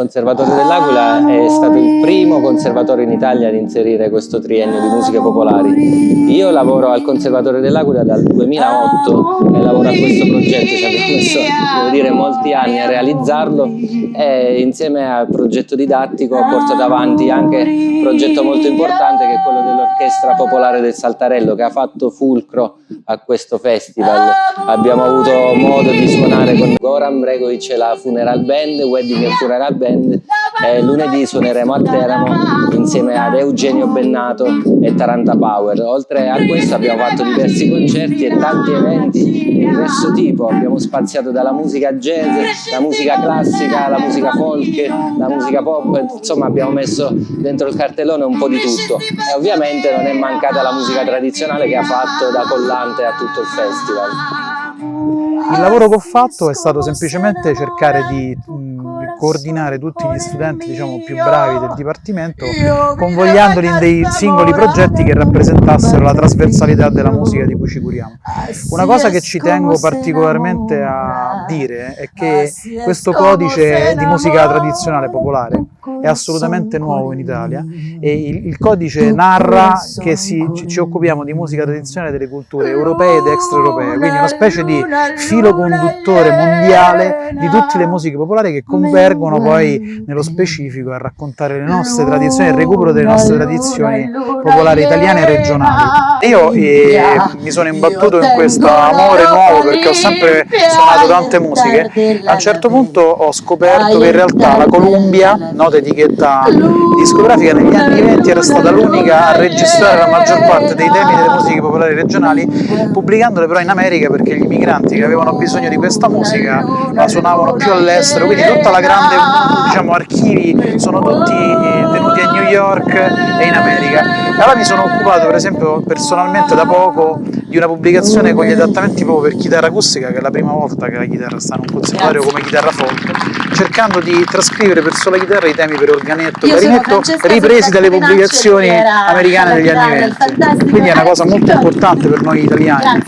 Conservatorio dell'Aquila è stato il primo conservatorio in Italia ad inserire questo triennio di musiche popolari. Io lavoro al Conservatorio dell'Aquila dal 2008 e lavoro a questo progetto, ci abbiamo messo devo dire, molti anni a realizzarlo e insieme al progetto didattico ho portato avanti anche un progetto molto importante che è quello dell'Orchestra Popolare del Saltarello che ha fatto fulcro a questo festival. Abbiamo avuto modo di suonare con Goran Bregovic e la Funeral Band, Wedding e Funeral Band e lunedì suoneremo a Teramo insieme ad Eugenio Bennato e Taranta Power. Oltre a questo abbiamo fatto diversi concerti e tanti eventi di diverso tipo, abbiamo spaziato dalla musica jazz, la musica classica, la musica folk, la musica pop, insomma abbiamo messo dentro il cartellone un po' di tutto e ovviamente non è mancata la musica tradizionale che ha fatto da collante a tutto il festival. Il lavoro che ho fatto è stato semplicemente cercare di coordinare tutti gli studenti diciamo, più bravi del Dipartimento convogliandoli in dei singoli progetti che rappresentassero la trasversalità della musica di cui ci curiamo. Una cosa che ci tengo particolarmente a dire è che questo codice di musica tradizionale popolare è assolutamente nuovo in Italia e il, il codice narra che si, ci, ci, occupiamo di musica tradizionale delle culture europee ed extraeuropee, quindi una specie di filo conduttore mondiale di tutte le musiche popolari che convergono poi nello specifico a raccontare le nostre tradizioni, il recupero delle nostre tradizioni popolari italiane e regionali. Io eh, mi sono imbattuto in questo amore nuovo perché ho sempre suonato tante musiche, a un certo punto ho scoperto che in realtà la Columbia, nota etichetta discografica, negli anni 20 era stata l'unica a registrare la maggior parte dei temi delle musiche popolari regionali, pubblicandole però in America perché gli immigranti che avevano bisogno di questa musica la suonavano più all'estero, quindi tutta la grande diciamo, archivi sono tutti eh, tenuti a New York e in America. E allora mi sono occupato per esempio personalmente da poco di una pubblicazione con gli adattamenti proprio per chitarra acustica, che è la prima volta che la chitarra sta in un conservatorio come chitarra folk, cercando di trascrivere per sola chitarra i temi per organetto, clarinetto, ripresi dalle pubblicazioni americane degli anni 20. Quindi è una cosa molto importante per noi italiani.